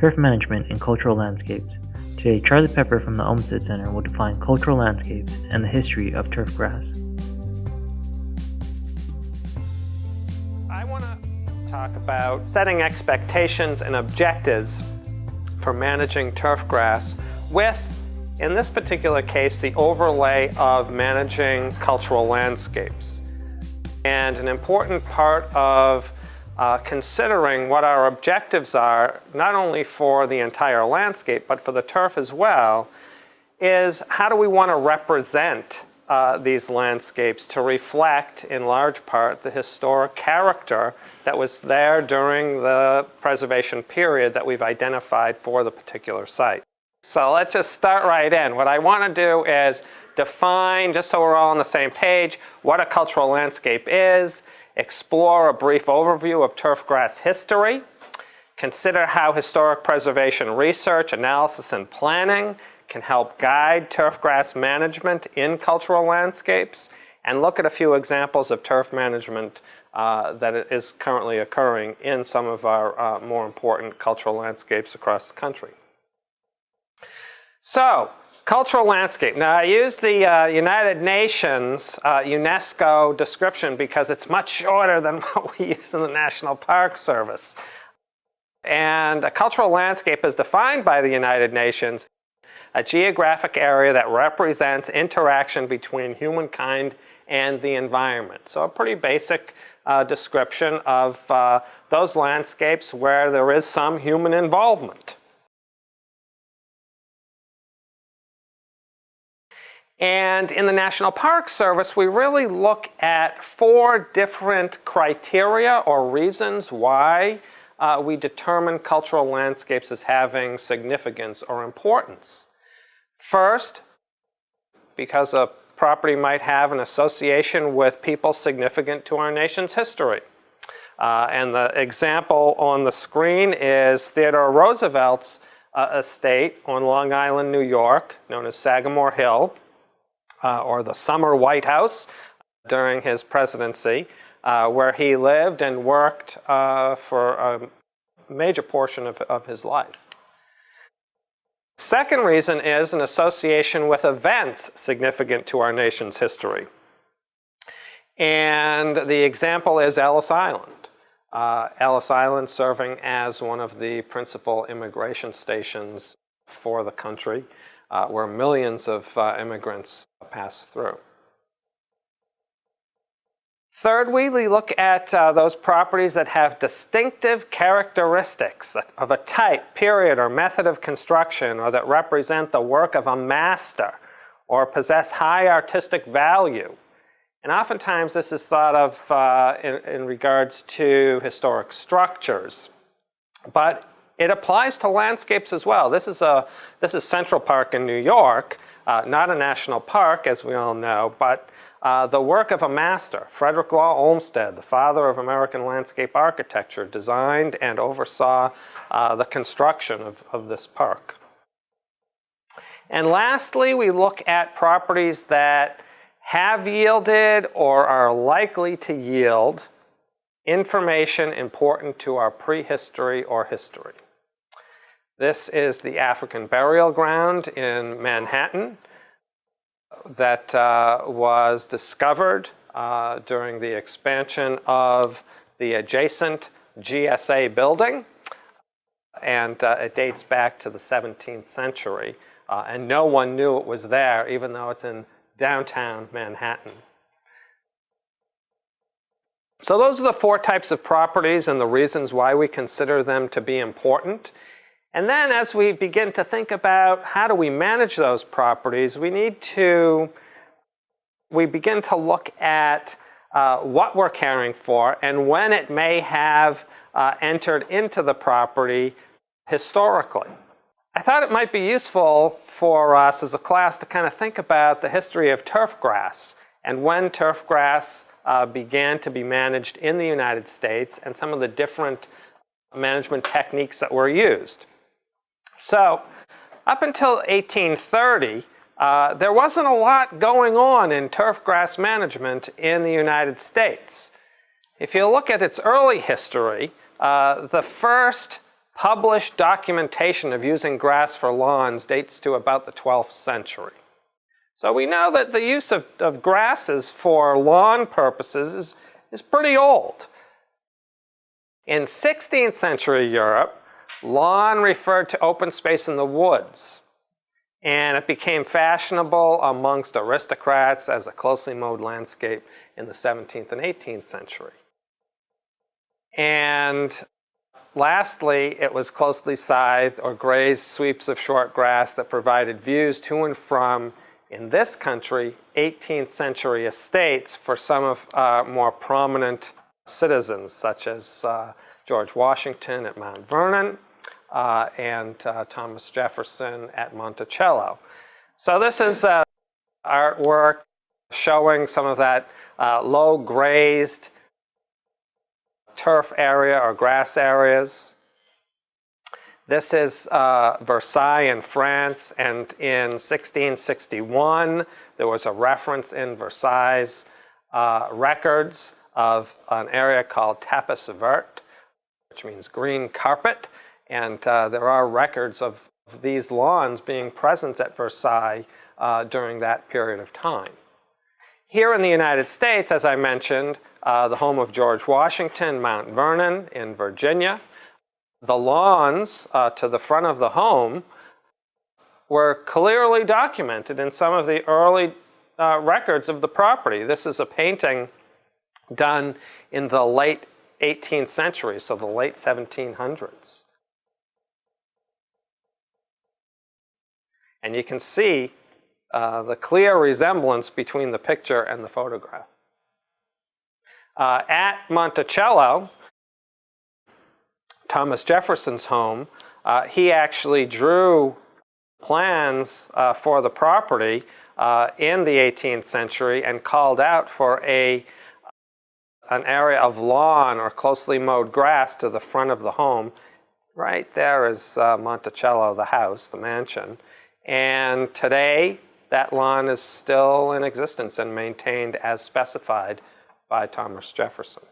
Turf Management and Cultural Landscapes. Today, Charlie Pepper from the Olmsted Center will define cultural landscapes and the history of turf grass. I want to talk about setting expectations and objectives for managing turf grass with, in this particular case, the overlay of managing cultural landscapes. And an important part of uh, considering what our objectives are, not only for the entire landscape, but for the turf as well, is how do we want to represent uh, these landscapes to reflect, in large part, the historic character that was there during the preservation period that we've identified for the particular site. So let's just start right in. What I want to do is define, just so we're all on the same page, what a cultural landscape is, explore a brief overview of turfgrass history, consider how historic preservation research, analysis, and planning can help guide turfgrass management in cultural landscapes, and look at a few examples of turf management uh, that is currently occurring in some of our uh, more important cultural landscapes across the country. So, Cultural landscape. Now I use the uh, United Nations uh, UNESCO description because it's much shorter than what we use in the National Park Service. And a cultural landscape is defined by the United Nations a geographic area that represents interaction between humankind and the environment. So a pretty basic uh, description of uh, those landscapes where there is some human involvement. And in the National Park Service, we really look at four different criteria or reasons why uh, we determine cultural landscapes as having significance or importance. First, because a property might have an association with people significant to our nation's history. Uh, and the example on the screen is Theodore Roosevelt's uh, estate on Long Island, New York, known as Sagamore Hill uh, or the Summer White House during his presidency, uh, where he lived and worked uh, for a major portion of, of his life. Second reason is an association with events significant to our nation's history. And the example is Ellis Island. Uh, Ellis Island serving as one of the principal immigration stations for the country uh, where millions of uh, immigrants pass through. Third, we look at uh, those properties that have distinctive characteristics of a type, period, or method of construction, or that represent the work of a master, or possess high artistic value. And oftentimes this is thought of uh, in, in regards to historic structures. But it applies to landscapes as well. This is, a, this is Central Park in New York, uh, not a national park, as we all know, but uh, the work of a master, Frederick Law Olmsted, the father of American landscape architecture, designed and oversaw uh, the construction of, of this park. And lastly, we look at properties that have yielded or are likely to yield information important to our prehistory or history. This is the African burial ground in Manhattan that uh, was discovered uh, during the expansion of the adjacent GSA building. And uh, it dates back to the 17th century. Uh, and no one knew it was there, even though it's in downtown Manhattan. So those are the four types of properties and the reasons why we consider them to be important. And then as we begin to think about how do we manage those properties, we need to, we begin to look at uh, what we're caring for and when it may have uh, entered into the property historically. I thought it might be useful for us as a class to kind of think about the history of turf grass and when turf grass uh, began to be managed in the United States and some of the different management techniques that were used. So up until 1830, uh, there wasn't a lot going on in turf grass management in the United States. If you look at its early history, uh, the first published documentation of using grass for lawns dates to about the 12th century. So we know that the use of, of grasses for lawn purposes is, is pretty old. In 16th century Europe, lawn referred to open space in the woods. And it became fashionable amongst aristocrats as a closely mowed landscape in the 17th and 18th century. And lastly, it was closely scythed or grazed sweeps of short grass that provided views to and from, in this country, 18th century estates for some of uh, more prominent citizens, such as uh, George Washington at Mount Vernon, uh, and uh, Thomas Jefferson at Monticello. So this is uh, artwork showing some of that uh, low grazed turf area or grass areas. This is uh, Versailles in France, and in 1661 there was a reference in Versailles uh, records of an area called tapis vert, which means green carpet, and uh, there are records of these lawns being present at Versailles uh, during that period of time. Here in the United States, as I mentioned, uh, the home of George Washington, Mount Vernon in Virginia, the lawns uh, to the front of the home were clearly documented in some of the early uh, records of the property. This is a painting done in the late 18th century, so the late 1700s. And you can see uh, the clear resemblance between the picture and the photograph. Uh, at Monticello, Thomas Jefferson's home, uh, he actually drew plans uh, for the property uh, in the 18th century and called out for a an area of lawn or closely mowed grass to the front of the home. Right there is uh, Monticello, the house, the mansion. And today, that lawn is still in existence and maintained as specified by Thomas Jefferson.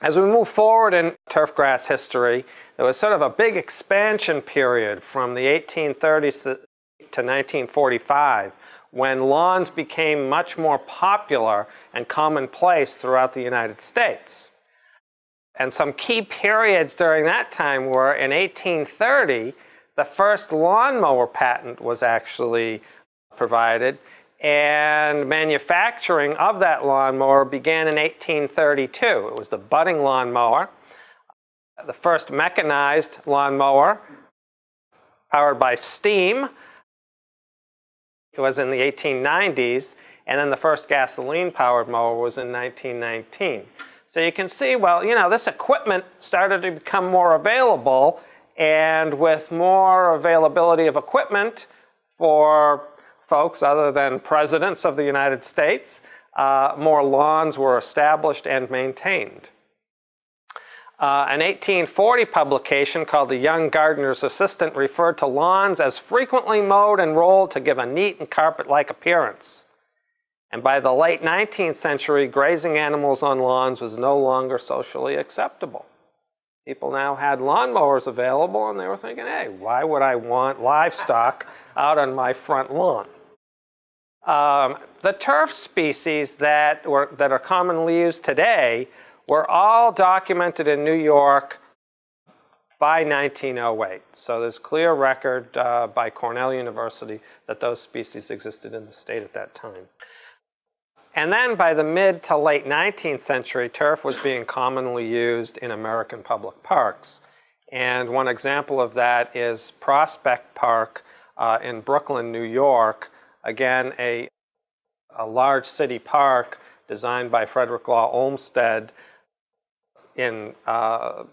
As we move forward in turfgrass history, there was sort of a big expansion period from the 1830s to 1945 when lawns became much more popular and commonplace throughout the United States. And some key periods during that time were in 1830, the first lawnmower patent was actually provided, and manufacturing of that lawnmower began in 1832. It was the budding lawnmower, the first mechanized lawnmower powered by steam. It was in the 1890s, and then the first gasoline-powered mower was in 1919. So you can see, well, you know, this equipment started to become more available and with more availability of equipment for folks other than presidents of the United States, uh, more lawns were established and maintained. Uh, an 1840 publication called The Young Gardener's Assistant referred to lawns as frequently mowed and rolled to give a neat and carpet-like appearance. And by the late 19th century, grazing animals on lawns was no longer socially acceptable. People now had lawnmowers available and they were thinking, hey, why would I want livestock out on my front lawn? Um, the turf species that, were, that are commonly used today were all documented in New York by 1908. So there's clear record uh, by Cornell University that those species existed in the state at that time. And then by the mid to late 19th century, turf was being commonly used in American public parks. And one example of that is Prospect Park uh, in Brooklyn, New York. Again, a, a large city park designed by Frederick Law Olmsted in uh,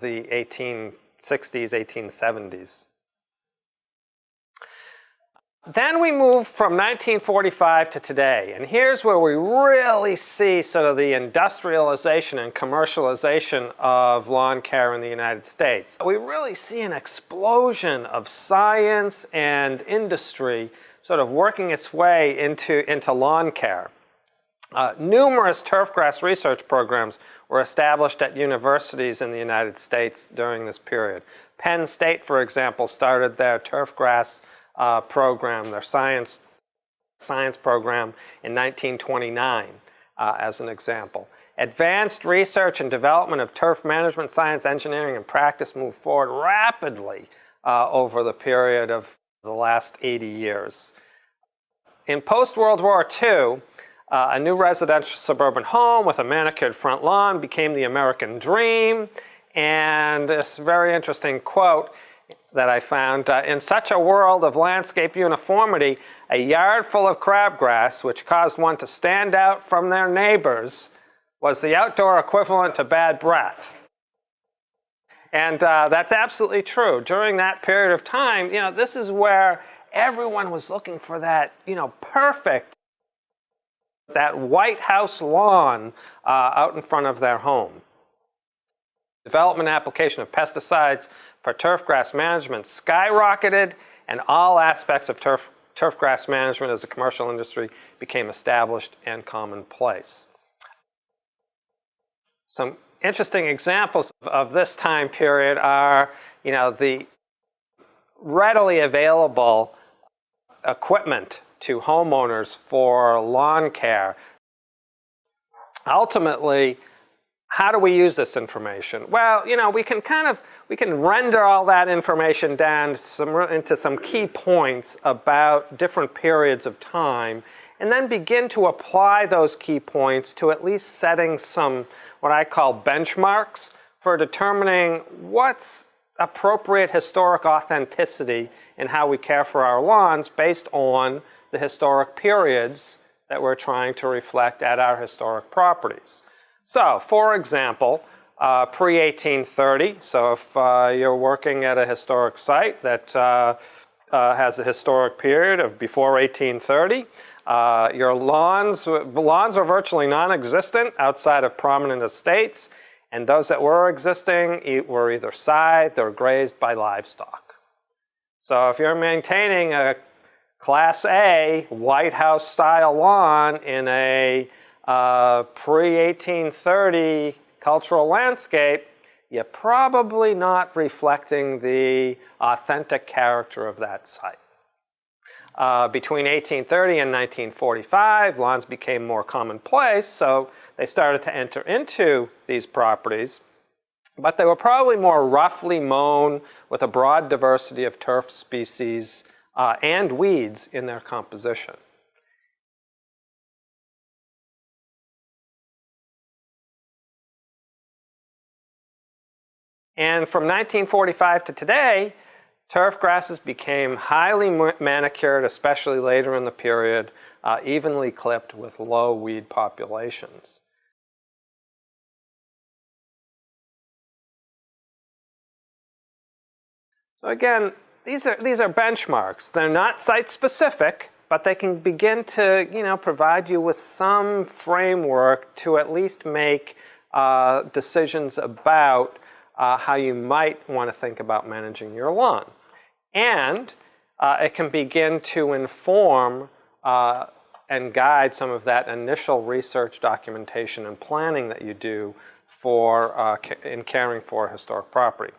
the 1860s, 1870s. Then we move from 1945 to today, and here's where we really see sort of the industrialization and commercialization of lawn care in the United States. We really see an explosion of science and industry sort of working its way into, into lawn care. Uh, numerous turfgrass research programs were established at universities in the United States during this period. Penn State, for example, started their turfgrass uh, program, their science, science program in 1929 uh, as an example. Advanced research and development of turf management, science, engineering, and practice moved forward rapidly uh, over the period of the last 80 years. In post-World War II, uh, a new residential suburban home with a manicured front lawn became the American dream. And this very interesting quote that I found, uh, in such a world of landscape uniformity, a yard full of crabgrass, which caused one to stand out from their neighbors, was the outdoor equivalent to bad breath. And uh, that's absolutely true. During that period of time, you know, this is where everyone was looking for that, you know, perfect, that White House lawn uh, out in front of their home. Development application of pesticides for turfgrass management skyrocketed, and all aspects of turf, turfgrass management as a commercial industry became established and commonplace. Some interesting examples of this time period are, you know, the readily available equipment to homeowners for lawn care. Ultimately, how do we use this information? Well, you know, we can kind of, we can render all that information down some, into some key points about different periods of time and then begin to apply those key points to at least setting some what I call benchmarks for determining what's appropriate historic authenticity in how we care for our lawns based on the historic periods that we're trying to reflect at our historic properties. So, for example, uh, pre-1830, so if uh, you're working at a historic site that uh, uh has a historic period of before 1830, uh, your lawns, lawns are virtually non-existent outside of prominent estates, and those that were existing were either scythed or grazed by livestock. So if you're maintaining a Class A White House style lawn in a uh, pre-1830 cultural landscape, you're probably not reflecting the authentic character of that site. Uh, between 1830 and 1945, lawns became more commonplace, so they started to enter into these properties. But they were probably more roughly mown with a broad diversity of turf species uh, and weeds in their composition. And from 1945 to today, Turf grasses became highly manicured, especially later in the period, uh, evenly clipped with low weed populations. So again, these are, these are benchmarks. They're not site-specific, but they can begin to you know, provide you with some framework to at least make uh, decisions about uh, how you might want to think about managing your lawn. And uh, it can begin to inform uh, and guide some of that initial research documentation and planning that you do for uh, in caring for a historic property.